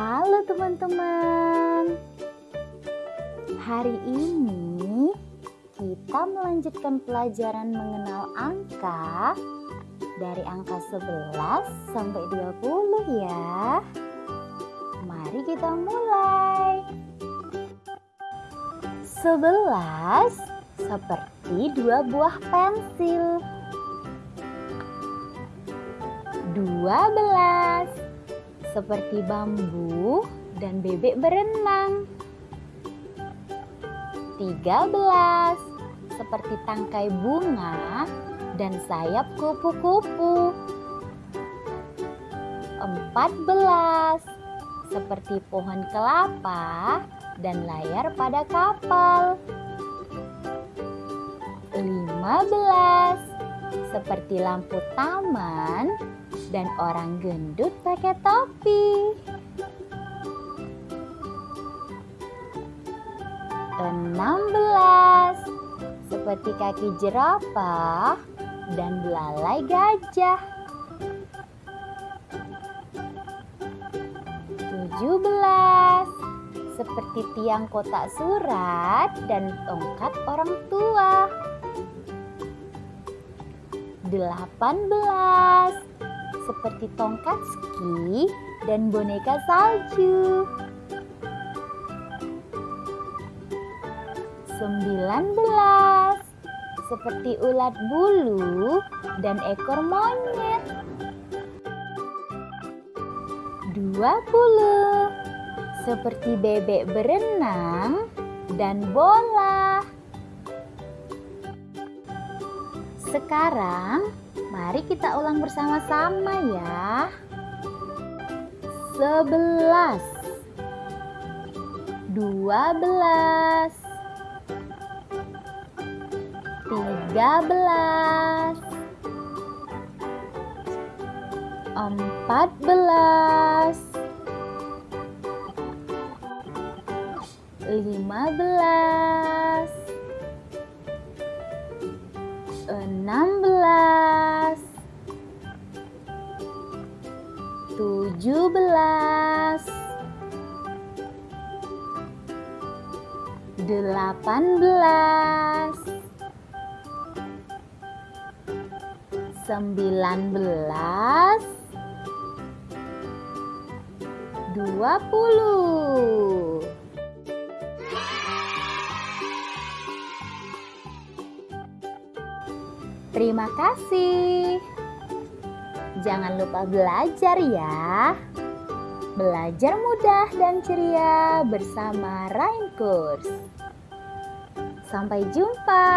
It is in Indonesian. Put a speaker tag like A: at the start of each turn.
A: Halo teman-teman. Hari ini kita melanjutkan pelajaran mengenal angka dari angka 11 sampai 20 ya. Mari kita mulai. 11 seperti dua buah pensil. 12 seperti bambu dan bebek berenang. 13 seperti tangkai bunga dan sayap kupu-kupu. 14 seperti pohon kelapa dan layar pada kapal. 15 seperti lampu taman dan orang gendut pakai topi. Enam belas seperti kaki jerapah dan belalai gajah. Tujuh belas seperti tiang kotak surat dan tongkat orang tua. Delapan belas seperti tongkat ski dan boneka salju. 19 seperti ulat bulu dan ekor monyet. 20 seperti bebek berenang dan bola. Sekarang Mari kita ulang bersama-sama ya. Sebelas, dua belas, tiga belas, empat belas, lima belas, 16 17 18 19 20 Terima kasih. Jangan lupa belajar ya. Belajar mudah dan ceria bersama Rain Kurs. Sampai jumpa.